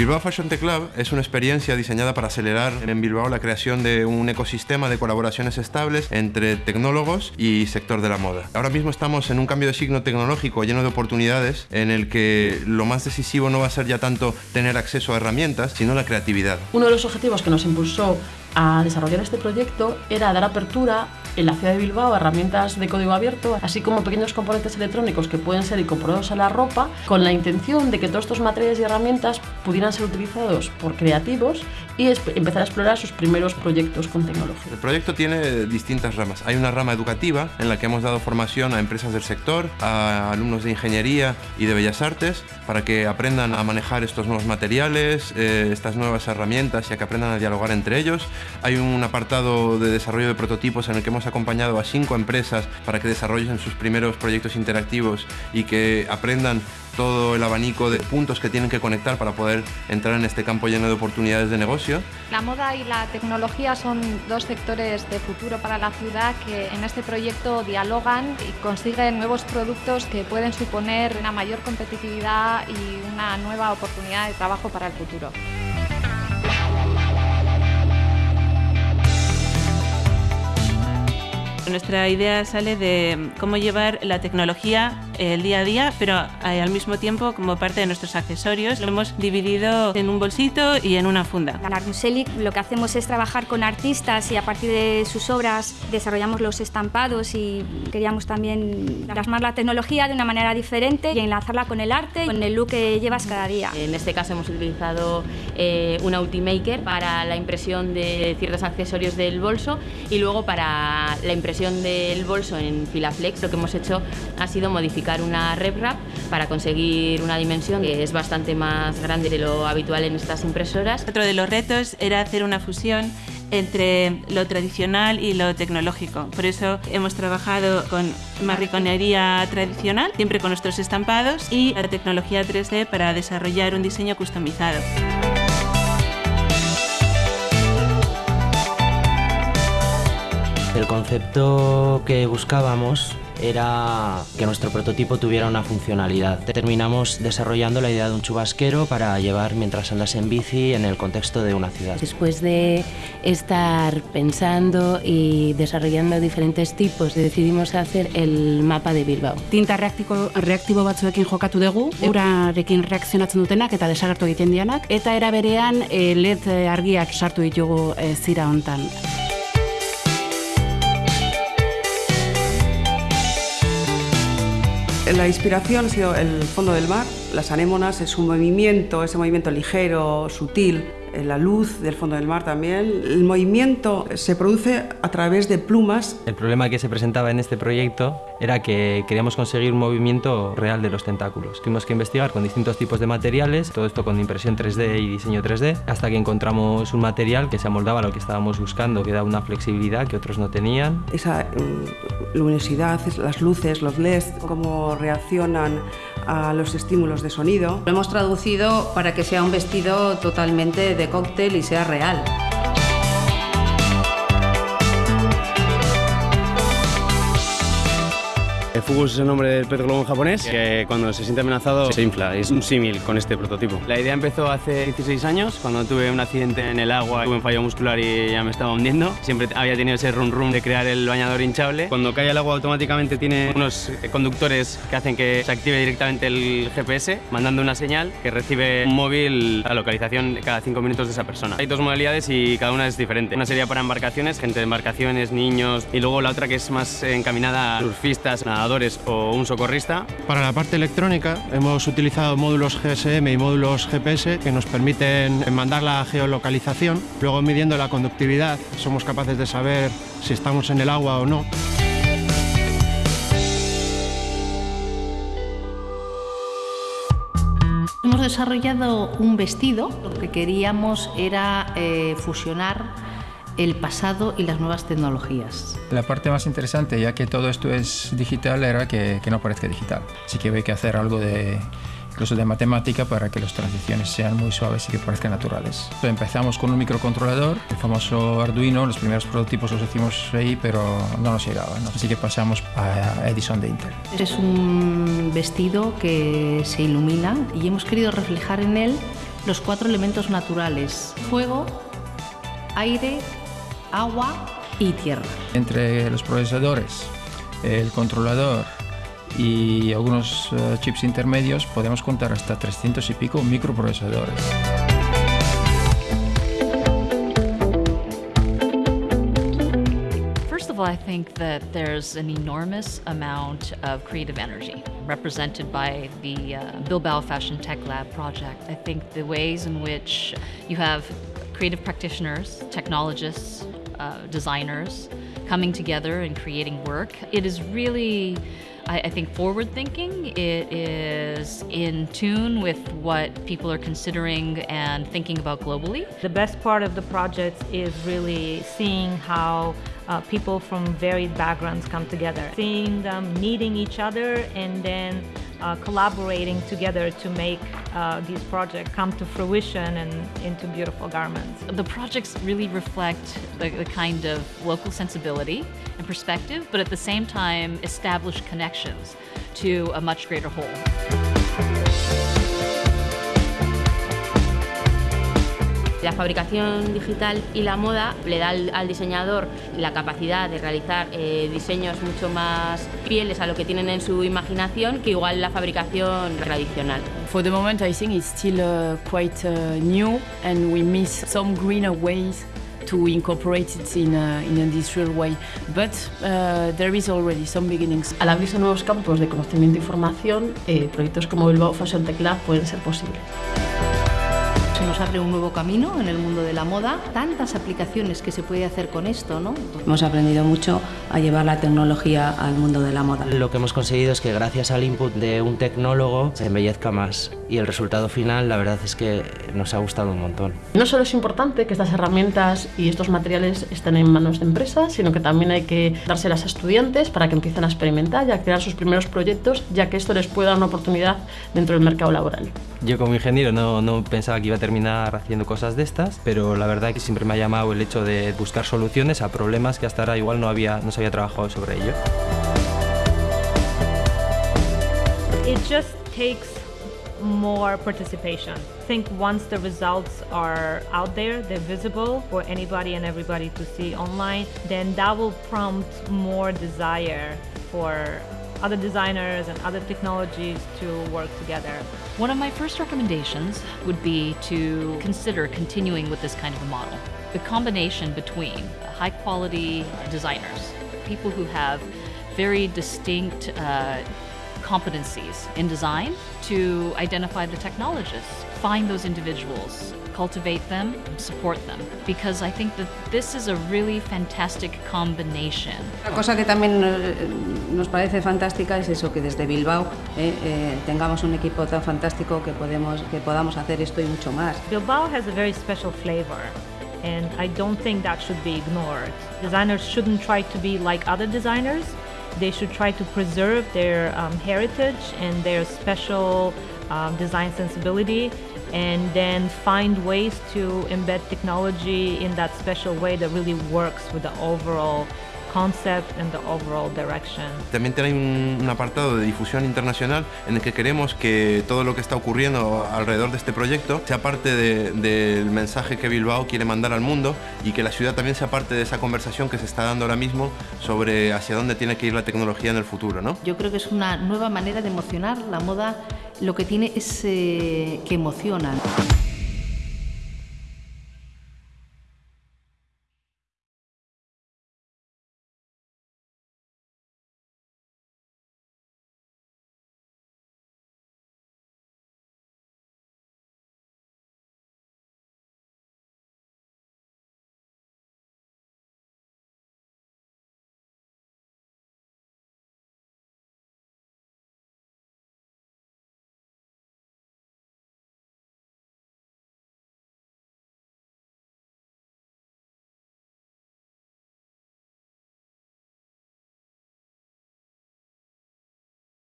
Bilbao Fashion Tech Lab es una experiencia diseñada para acelerar en Bilbao la creación de un ecosistema de colaboraciones estables entre tecnólogos y sector de la moda. Ahora mismo estamos en un cambio de signo tecnológico lleno de oportunidades en el que lo más decisivo no va a ser ya tanto tener acceso a herramientas, sino la creatividad. Uno de los objetivos que nos impulsó a desarrollar este proyecto era dar apertura en la ciudad de Bilbao herramientas de código abierto, así como pequeños componentes electrónicos que pueden ser incorporados a la ropa, con la intención de que todos estos materiales y herramientas pudieran ser utilizados por creativos y empezar a explorar sus primeros proyectos con tecnología. El proyecto tiene distintas ramas. Hay una rama educativa en la que hemos dado formación a empresas del sector, a alumnos de ingeniería y de bellas artes, para que aprendan a manejar estos nuevos materiales, eh, estas nuevas herramientas y a que aprendan a dialogar entre ellos. Hay un apartado de desarrollo de prototipos en el que hemos acompañado a cinco empresas para que desarrollen sus primeros proyectos interactivos y que aprendan todo el abanico de puntos que tienen que conectar para poder entrar en este campo lleno de oportunidades de negocio. La moda y la tecnología son dos sectores de futuro para la ciudad que en este proyecto dialogan y consiguen nuevos productos que pueden suponer una mayor competitividad y una nueva oportunidad de trabajo para el futuro. Nuestra idea sale de cómo llevar la tecnología el día a día, pero eh, al mismo tiempo como parte de nuestros accesorios. Lo hemos dividido en un bolsito y en una funda. En Armuselic lo que hacemos es trabajar con artistas y a partir de sus obras desarrollamos los estampados y queríamos también plasmar la tecnología de una manera diferente y enlazarla con el arte, con el look que llevas cada día. En este caso hemos utilizado eh, una Ultimaker para la impresión de ciertos accesorios del bolso y luego para la impresión del bolso en Filaflex lo que hemos hecho ha sido modificar una RepRap para conseguir una dimensión que es bastante más grande de lo habitual en estas impresoras. Otro de los retos era hacer una fusión entre lo tradicional y lo tecnológico. Por eso hemos trabajado con marriconería tradicional, siempre con nuestros estampados, y la tecnología 3D para desarrollar un diseño customizado. El concepto que buscábamos era que nuestro prototipo tuviera una funcionalidad. Terminamos desarrollando la idea de un chubasquero para llevar mientras andas en bici en el contexto de una ciudad. Después de estar pensando y desarrollando diferentes tipos, decidimos hacer el mapa de Bilbao. Tinta reaktibo, reaktibo batzuekin jokatu dugu, urarekin reakzionatzen dutenak eta desagertu egiten dianak, eta era berean eh, LED argiak sartu ditugu eh, zira hontan. La inspiración ha sido el fondo del mar, las anémonas, es un movimiento, ese movimiento ligero, sutil, la luz del fondo del mar también. El movimiento se produce a través de plumas. El problema que se presentaba en este proyecto era que queríamos conseguir un movimiento real de los tentáculos. Tuvimos que investigar con distintos tipos de materiales, todo esto con impresión 3D y diseño 3D, hasta que encontramos un material que se amoldaba a lo que estábamos buscando, que da una flexibilidad que otros no tenían. Esa mm, luminosidad, las luces, los LEDs, cómo reaccionan a los estímulos de sonido. Lo hemos traducido para que sea un vestido totalmente de cóctel y sea real. El Fugus es el nombre del pez globo en japonés, que cuando se siente amenazado se infla. Es un símil con este prototipo. La idea empezó hace 16 años, cuando tuve un accidente en el agua, tuve un fallo muscular y ya me estaba hundiendo. Siempre había tenido ese rum rum de crear el bañador hinchable. Cuando cae el agua automáticamente tiene unos conductores que hacen que se active directamente el GPS, mandando una señal que recibe un móvil a localización cada 5 minutos de esa persona. Hay dos modalidades y cada una es diferente. Una sería para embarcaciones, gente de embarcaciones, niños, y luego la otra que es más encaminada a surfistas, nadadores o un socorrista. Para la parte electrónica hemos utilizado módulos GSM y módulos GPS que nos permiten mandar la geolocalización. Luego midiendo la conductividad somos capaces de saber si estamos en el agua o no. Hemos desarrollado un vestido, lo que queríamos era eh, fusionar el pasado y las nuevas tecnologías. La parte más interesante, ya que todo esto es digital, era que, que no parezca digital. Así que hay que hacer algo de incluso de matemática para que las transiciones sean muy suaves y que parezcan naturales. Empezamos con un microcontrolador, el famoso Arduino, los primeros prototipos los hicimos ahí, pero no nos llegaban, así que pasamos a Edison de Intel. Es un vestido que se ilumina y hemos querido reflejar en él los cuatro elementos naturales, fuego, aire, agua y tierra. Entre los procesadores, el controlador y algunos uh, chips intermedios podemos contar hasta 300 y pico microprocesadores. First of all, I think that there's an enormous amount of creative energy represented by the uh, Bilbao Fashion Tech Lab project. I think the ways in which you have creative practitioners, technologists, uh, designers coming together and creating work, it is really I, I, think forward thinking. It is in tune with what people are considering and thinking about globally. The best part of the project is really seeing how uh, people from varied backgrounds come together, seeing them meeting each other and then uh, collaborating together to make uh, these projects come to fruition and into beautiful garments. The projects really reflect the, the, kind of local sensibility and perspective, but at the same time establish connections to a much greater whole. La fabricación digital y la moda le da al, al diseñador la capacidad de realizar eh, diseños mucho más fieles a lo que tienen en su imaginación que igual la fabricación tradicional. For the moment I think it's still uh, quite uh, new and we miss some greener ways to incorporate it in, a, in an industrial way. But uh, there is already some beginnings. Al abrirse nuevos campos de conocimiento y formación, eh, proyectos como Bilbao Fashion Tech Lab pueden ser posibles nos abre un nuevo camino en el mundo de la moda, tantas aplicaciones que se puede hacer con esto, ¿no? Hemos aprendido mucho a llevar la tecnología al mundo de la moda. Lo que hemos conseguido es que gracias al input de un tecnólogo se embellezca más y el resultado final la verdad es que nos ha gustado un montón. No solo es importante que estas herramientas y estos materiales estén en manos de empresas, sino que también hay que dárselas a estudiantes para que empiecen a experimentar y a crear sus primeros proyectos, ya que esto les puede dar una oportunidad dentro del mercado laboral. Yo como ingeniero no, no pensaba que iba a terminar haciendo cosas de estas, pero la verdad que siempre me ha llamado el hecho de buscar soluciones a problemas que hasta ahora igual no, había, no se había trabajado sobre ello. It just takes more participation. I think once the results are out there, they're visible for anybody and everybody to see online, then that will prompt more desire for other designers and other technologies to work together. One of my first recommendations would be to consider continuing with this kind of a model. The combination between high quality designers, people who have very distinct uh, competencies in design, to identify the technologists, find those individuals, cultivate them, support them, because I think that this is a really fantastic combination. La cosa que también nos parece fantástica es eso, que desde Bilbao eh, eh, tengamos un equipo tan fantástico que, podemos, que podamos hacer esto y mucho más. Bilbao has a very special flavor. And I don't think that should be ignored. Designers shouldn't try to be like other designers. They should try to preserve their um, heritage and their special um, design sensibility and then find ways to embed technology in that special way that really works with the overall concept and the overall direction. También hay un, un, apartado de difusión internacional en el que queremos que todo lo que está ocurriendo alrededor de este proyecto sea parte del de, de mensaje que Bilbao quiere mandar al mundo y que la ciudad también sea parte de esa conversación que se está dando ahora mismo sobre hacia dónde tiene que ir la tecnología en el futuro. ¿no? Yo creo que es una nueva manera de emocionar. La moda lo que tiene es eh, que emociona.